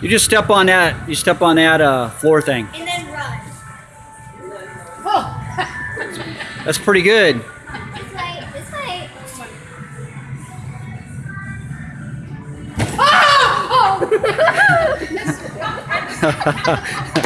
You just step on that. You step on that uh, floor thing. And then run. Oh. That's pretty good. This way, this way.